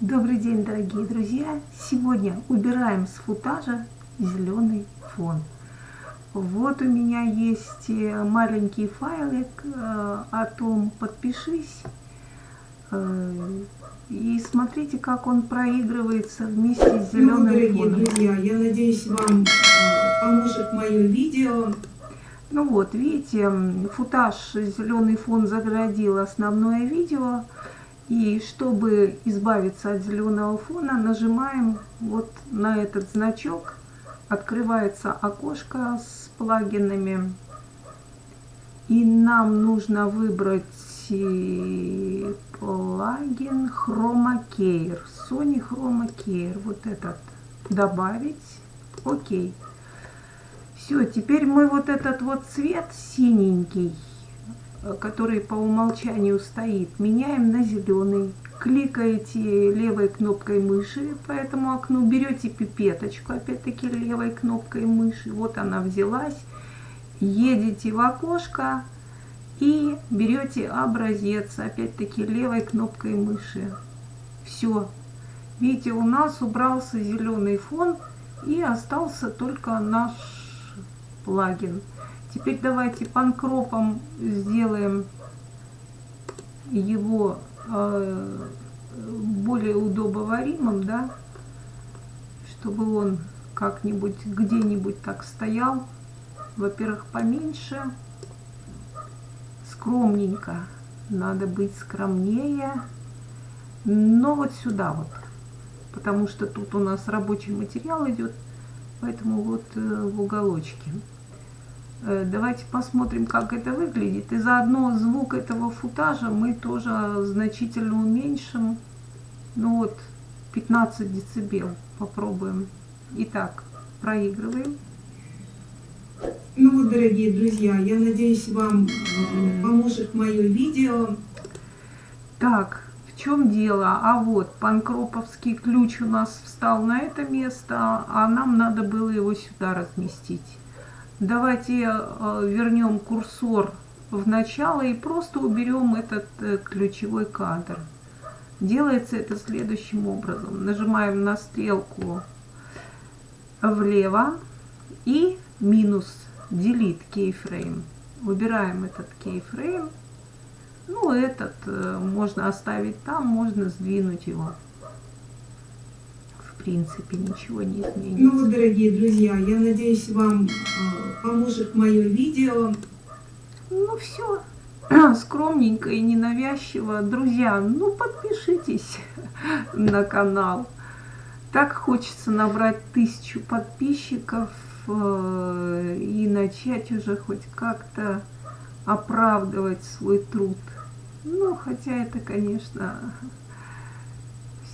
Добрый день, дорогие друзья! Сегодня убираем с футажа зеленый фон. Вот у меня есть э, маленький файлик э, о том, подпишись. Э, и смотрите, как он проигрывается вместе с зеленым ну, дорогие фоном. друзья, я надеюсь, вам поможет мое видео. Ну вот, видите, футаж зеленый фон заградил основное видео. И чтобы избавиться от зеленого фона, нажимаем вот на этот значок. Открывается окошко с плагинами. И нам нужно выбрать э, плагин Chroma Care. Sony Chroma Care. Вот этот добавить. Окей. Все, теперь мы вот этот вот цвет синенький который по умолчанию стоит, меняем на зеленый. Кликаете левой кнопкой мыши по этому окну, берете пипеточку, опять-таки левой кнопкой мыши, вот она взялась, едете в окошко и берете образец, опять-таки левой кнопкой мыши. Все. Видите, у нас убрался зеленый фон и остался только наш плагин. Теперь давайте панкропом сделаем его э, более удобоваримым, да, чтобы он как-нибудь где-нибудь так стоял. Во-первых, поменьше, скромненько. Надо быть скромнее. Но вот сюда вот, потому что тут у нас рабочий материал идет, поэтому вот э, в уголочке. Э, давайте посмотрим, как это выглядит. И заодно звук этого футажа мы тоже значительно уменьшим. Ну вот, 15 децибел попробуем. Итак, проигрываем. Ну вот, дорогие друзья, я надеюсь, вам э, поможет мое видео. Так, в чем дело? А вот, панкроповский ключ у нас встал на это место, а нам надо было его сюда разместить. Давайте э, вернем курсор в начало и просто уберем этот э, ключевой кадр. Делается это следующим образом. Нажимаем на стрелку влево и минус delete keyframe. Выбираем этот keyframe. Ну, этот э, можно оставить там, можно сдвинуть его принципе ничего не изменится. Ну вот, дорогие друзья, я надеюсь, вам э, поможет мое видео. Ну все, скромненько и ненавязчиво. Друзья, ну подпишитесь на канал. Так хочется набрать тысячу подписчиков э, и начать уже хоть как-то оправдывать свой труд. Ну, хотя это, конечно,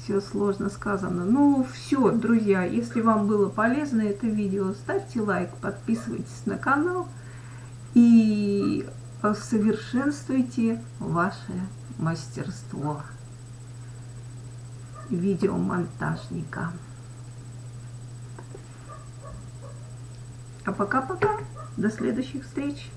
все сложно сказано. Ну, все, друзья, если вам было полезно это видео, ставьте лайк, подписывайтесь на канал и совершенствуйте ваше мастерство видеомонтажника. А пока-пока. До следующих встреч.